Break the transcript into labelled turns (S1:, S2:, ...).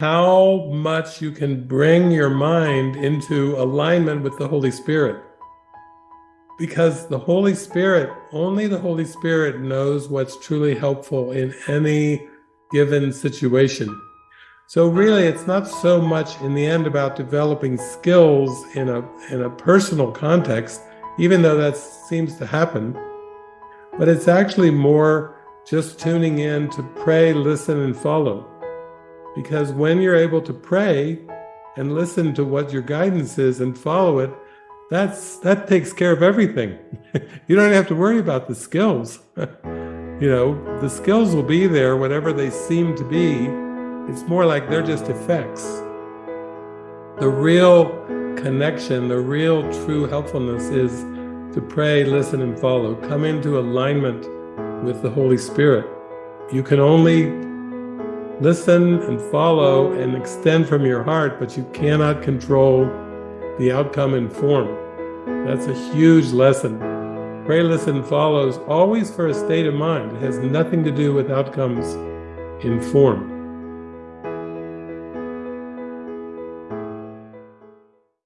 S1: how much you can bring your mind into alignment with the Holy Spirit. Because the Holy Spirit, only the Holy Spirit knows what's truly helpful in any given situation. So really, it's not so much in the end about developing skills in a, in a personal context, even though that seems to happen, but it's actually more just tuning in to pray, listen, and follow. Because when you're able to pray and listen to what your guidance is and follow it, that's that takes care of everything. you don't have to worry about the skills. you know, the skills will be there, whatever they seem to be. It's more like they're just effects. The real connection, the real true helpfulness is to pray, listen, and follow. Come into alignment with the Holy Spirit. You can only listen and follow and extend from your heart, but you cannot control the outcome and form. That's a huge lesson. Pray, listen, follows always for a state of mind. It has nothing to do with outcomes in form.